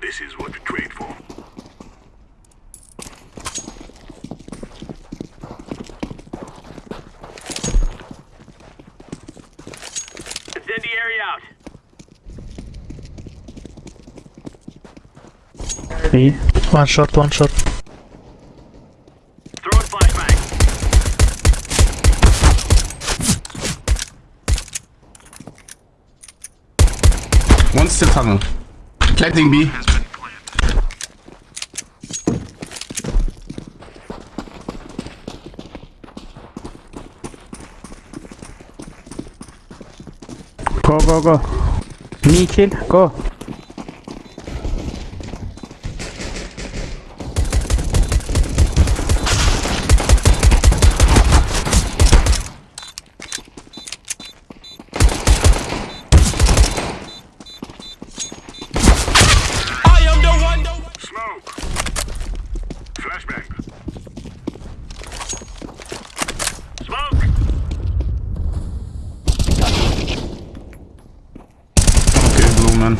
This is what to trade for. Incendiary out. B. One shot, one shot. Throwing flashbang. One still tunnel. Planting B. Go, go, go. Me kill, go. Man.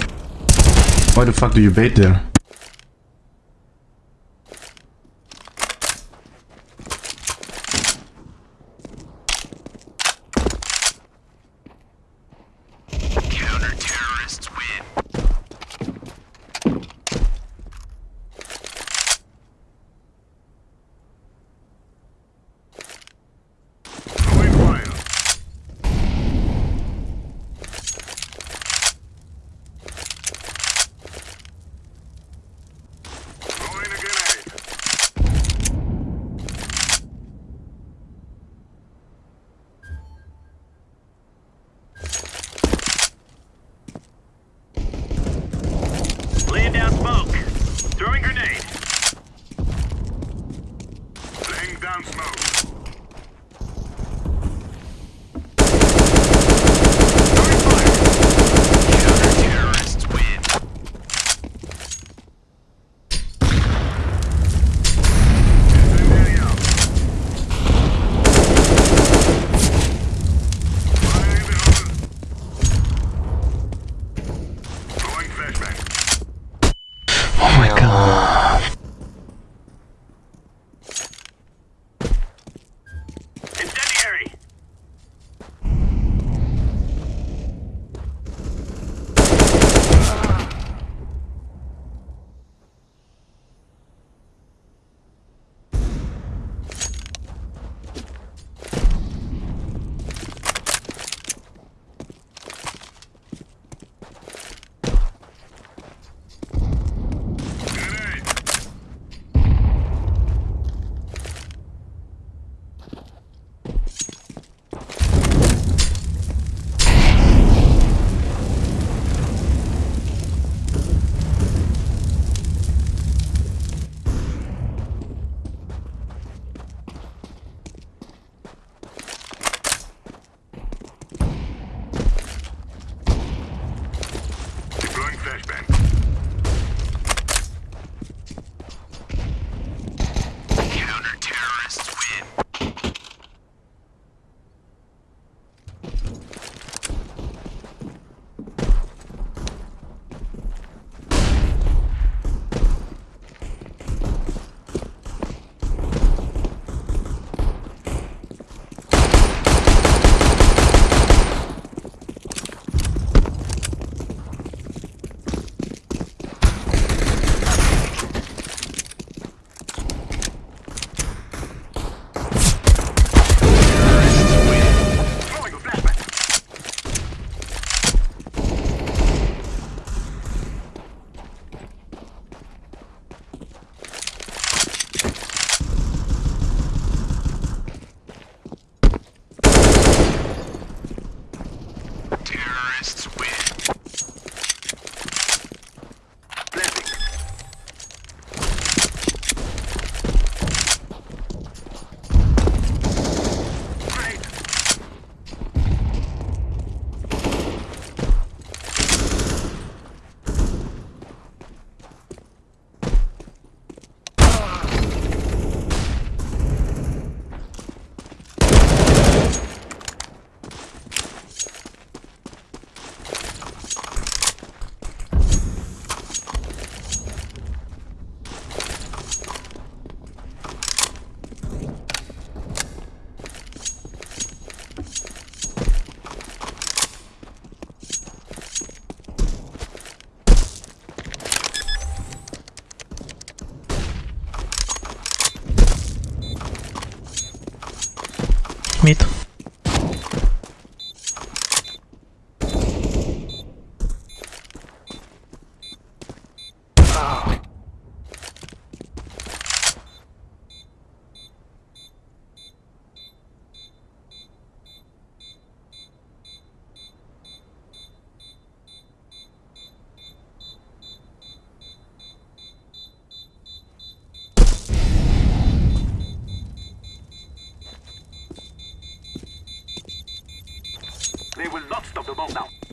Why the fuck do you bait there? Throwing fire. Throwing a grenade. Laying down smoke. Throwing grenade. Laying down smoke. Oh my god. meter Not stop the ball now.